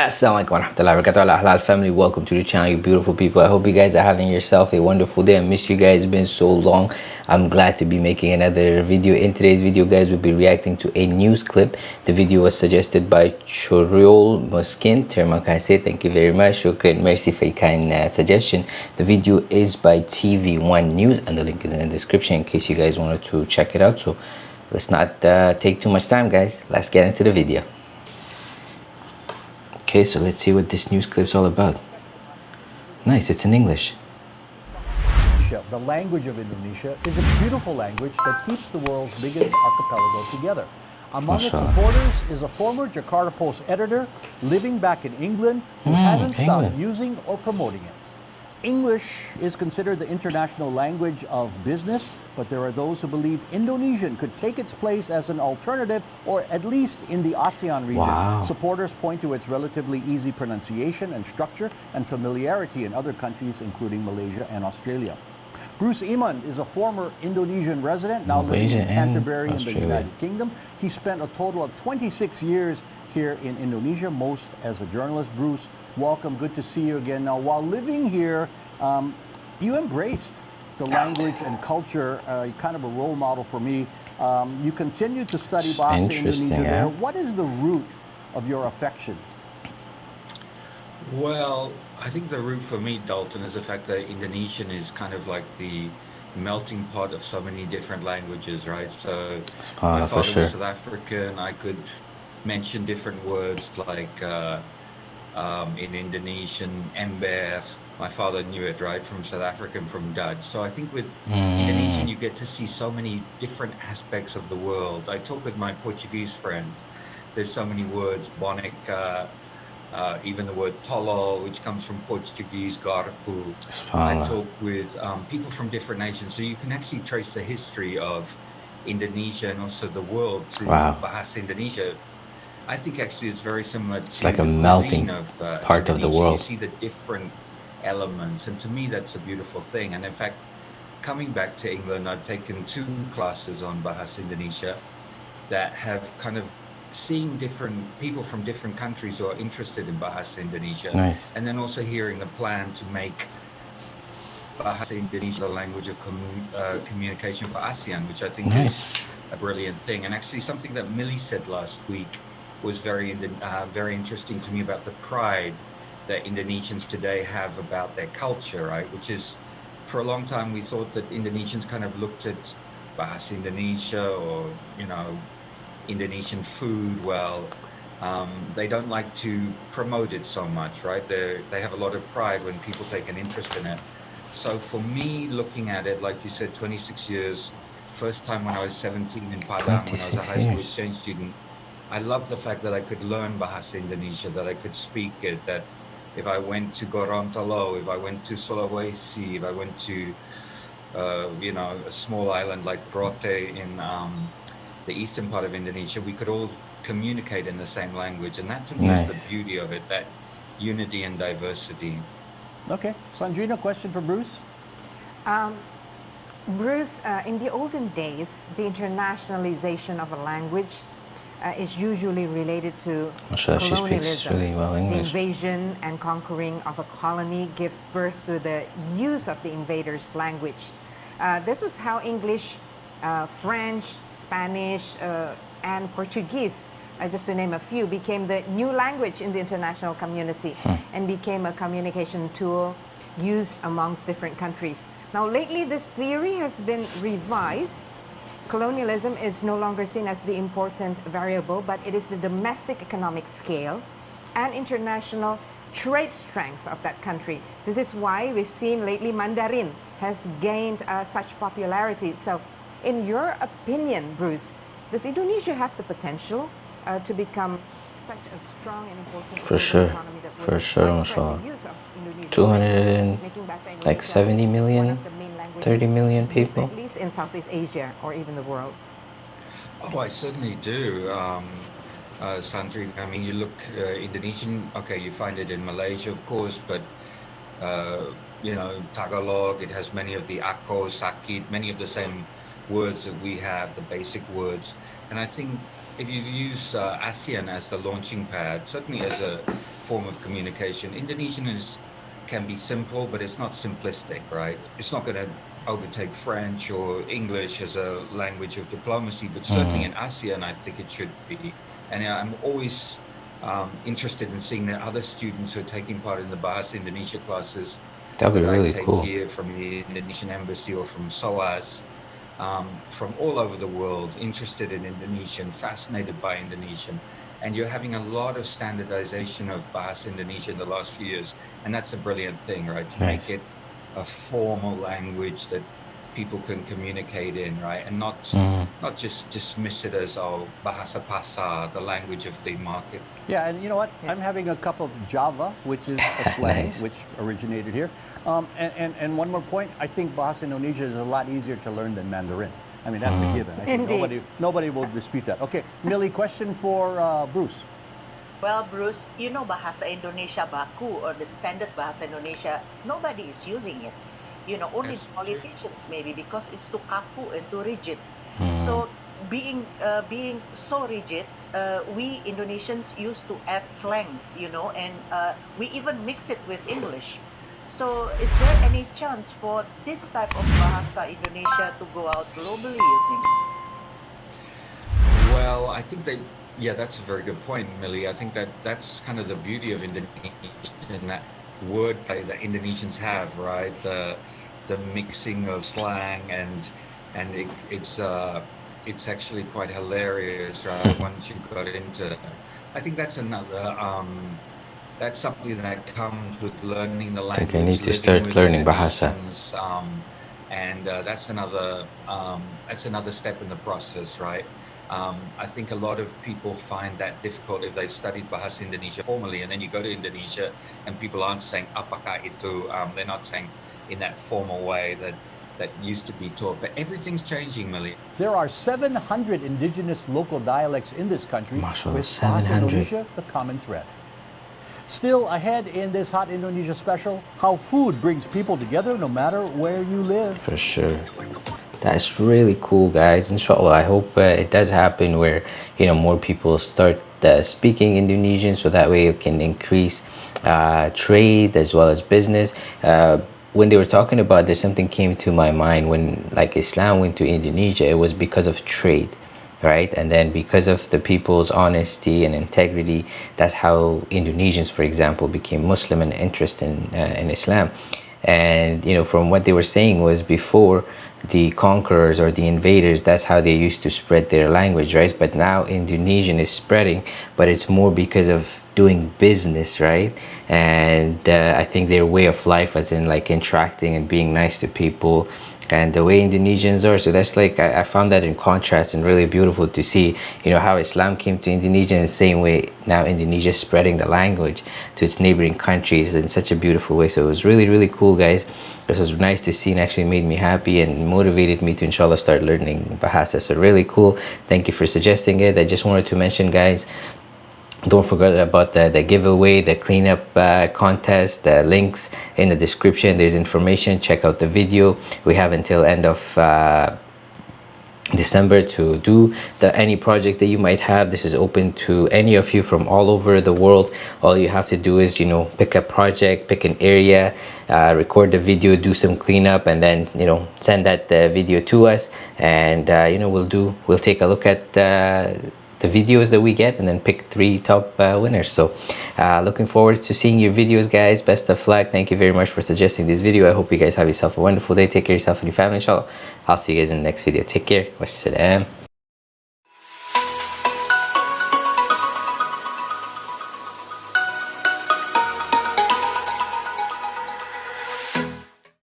Assalamualaikum warahmatullahi wabarakatuh. Halal family. Welcome to the channel you beautiful people. I hope you guys are having yourself a wonderful day. I miss you guys. It's been so long. I'm glad to be making another video. In today's video guys we'll be reacting to a news clip. The video was suggested by choriol muskin terima kasih thank you very much? Shukran mercy for your kind uh, suggestion. The video is by tv1 news and the link is in the description in case you guys wanted to check it out. So let's not uh, take too much time guys. Let's get into the video Okay, so let's see what this news clip's all about. Nice, it's in English. The language of Indonesia is a beautiful language that keeps the world's biggest archipelago together. Among its supporters is a former Jakarta Post editor living back in England who mm, hasn't England. stopped using or promoting it. English is considered the international language of business, but there are those who believe Indonesian could take its place as an alternative, or at least in the ASEAN region. Wow. Supporters point to its relatively easy pronunciation and structure and familiarity in other countries, including Malaysia and Australia. Bruce Emond is a former Indonesian resident, now Malaysia living in Canterbury in the United Kingdom. He spent a total of 26 years here in Indonesia, most as a journalist. Bruce, welcome. Good to see you again. Now, while living here, um, you embraced the language and culture, uh, kind of a role model for me. Um, you continue to study Bahasa Indonesia there. What is the root of your affection? Well, I think the root for me, Dalton, is the fact that Indonesian is kind of like the melting pot of so many different languages, right? So uh, my father sure. was South African. I could mention different words like uh, um, in Indonesian, ember. My father knew it, right, from South African, from Dutch. So I think with mm. Indonesian, you get to see so many different aspects of the world. I talk with my Portuguese friend. There's so many words, bonica, uh, even the word tolo, which comes from Portuguese, garpu. I talk with um, people from different nations. So you can actually trace the history of Indonesia and also the world through wow. Bahasa Indonesia. I think actually it's very similar. It's like a melting of, uh, part of the world. You see the different elements, and to me that's a beautiful thing. And in fact, coming back to England, I've taken two classes on Bahasa Indonesia that have kind of seeing different people from different countries who are interested in Bahasa Indonesia. Nice. And then also hearing the plan to make Bahasa Indonesia a language of uh, communication for ASEAN, which I think nice. is a brilliant thing. And actually something that Millie said last week was very uh, very interesting to me about the pride that Indonesians today have about their culture, right? Which is, for a long time, we thought that Indonesians kind of looked at Bahasa Indonesia or, you know, Indonesian food, well, um, they don't like to promote it so much, right? They they have a lot of pride when people take an interest in it. So for me, looking at it, like you said, 26 years, first time when I was 17 in Padang, when I was a high school exchange student, I love the fact that I could learn Bahasa Indonesia, that I could speak it, that if I went to Gorontalo, if I went to Sulawesi, if I went to, uh, you know, a small island like Rote in um, the eastern part of Indonesia, we could all communicate in the same language. And that to me nice. is the beauty of it, that unity and diversity. Okay. Sandrina, question for Bruce? Um, Bruce, uh, in the olden days, the internationalization of a language uh, is usually related to colonialism. Really well the invasion and conquering of a colony gives birth to the use of the invader's language. Uh, this was how English, uh, French, Spanish, uh, and Portuguese, uh, just to name a few, became the new language in the international community hmm. and became a communication tool used amongst different countries. Now lately this theory has been revised colonialism is no longer seen as the important variable, but it is the domestic economic scale and international trade strength of that country. This is why we've seen lately Mandarin has gained uh, such popularity. So in your opinion, Bruce, does Indonesia have the potential uh, to become such a strong and important for sure for sure mashallah 200 like 70 million 30 million people? At least in Southeast Asia or even the world. Oh, I certainly do. Um, uh, Sandri, I mean, you look uh, Indonesian, okay, you find it in Malaysia, of course, but, uh, you know, Tagalog, it has many of the ako, sakit, many of the same words that we have, the basic words. And I think if you use uh, ASEAN as the launching pad, certainly as a form of communication. Indonesian is can be simple, but it's not simplistic, right? It's not going to overtake French or English as a language of diplomacy, but certainly mm. in ASEAN, I think it should be. And I'm always um, interested in seeing that other students who are taking part in the Bahasa Indonesia classes. That'd be really I take cool. here from the Indonesian embassy or from SOAS, um, from all over the world, interested in Indonesian, fascinated by Indonesian. And you're having a lot of standardization of Bahasa Indonesia in the last few years. And that's a brilliant thing, right? To nice. make it a formal language that people can communicate in, right? And not mm. not just dismiss it as oh bahasa pasar, the language of the market. Yeah, and you know what? Yeah. I'm having a cup of Java, which is a slang nice. which originated here. Um, and, and, and, one more point, I think Bahasa Indonesia is a lot easier to learn than Mandarin. I mean, that's mm. a given. I think Indeed. nobody, nobody will dispute that. Okay, Millie, question for uh, Bruce. Well, Bruce, you know Bahasa Indonesia Baku or the standard Bahasa Indonesia, nobody is using it. You know, only yes. politicians maybe because it's too kaku and too rigid. Mm. So being uh, being so rigid, uh, we Indonesians used to add slangs, you know, and uh, we even mix it with English. So is there any chance for this type of Bahasa Indonesia to go out globally, you think? Well, I think they yeah, that's a very good point, Millie. I think that that's kind of the beauty of Indonesia in that wordplay that Indonesians have, right? The the mixing of slang and and it, it's uh, it's actually quite hilarious, right? Once you got into, I think that's another. Um, that's something that comes with learning the language. I think I need to start learning Bahasa. Um, and uh, that's another um, that's another step in the process, right? Um, I think a lot of people find that difficult if they've studied Bahasa Indonesia formally, and then you go to Indonesia and people aren't saying apakah itu. Um, they're not saying in that formal way that that used to be taught. But everything's changing, Millie. There are 700 indigenous local dialects in this country, with Bahasa Indonesia the common thread. Still ahead in this Hot Indonesia special, how food brings people together no matter where you live. For sure that's really cool guys. Inshallah i hope uh, it does happen where you know more people start uh, speaking indonesian so that way it can increase uh, trade as well as business. Uh, when they were talking about this something came to my mind when like islam went to indonesia. It was because of trade right? And then because of the people's honesty and integrity that's how indonesians for example became muslim and interested in, uh, in islam and you know from what they were saying was before the conquerors or the invaders that's how they used to spread their language right? But now indonesian is spreading but it's more because of doing business right? And uh, i think their way of life as in like interacting and being nice to people and the way Indonesians are. So that's like, I, I, found that in contrast and really beautiful to see, you know, how Islam came to Indonesia in the same way now Indonesia is spreading the language to its neighboring countries in such a beautiful way. So it was really, really cool, guys. This was nice to see and actually made me happy and motivated me to inshallah start learning Bahasa. So really cool. Thank you for suggesting it. I just wanted to mention, guys, don't forget about the, the giveaway the cleanup uh, contest the links in the description. There's information. Check out the video. We have until end of uh, December to do the any project that you might have. This is open to any of you from all over the world. All you have to do is you know pick a project pick an area uh, record the video do some cleanup and then you know send that uh, video to us. And uh, you know we'll do we'll take a look at uh, the videos that we get and then pick three top uh, winners. So uh, looking forward to seeing your videos guys. Best of luck. Thank you very much for suggesting this video. I hope you guys have yourself a wonderful day. Take care of yourself and your family inshallah. I'll see you guys in the next video. Take care. Wassalam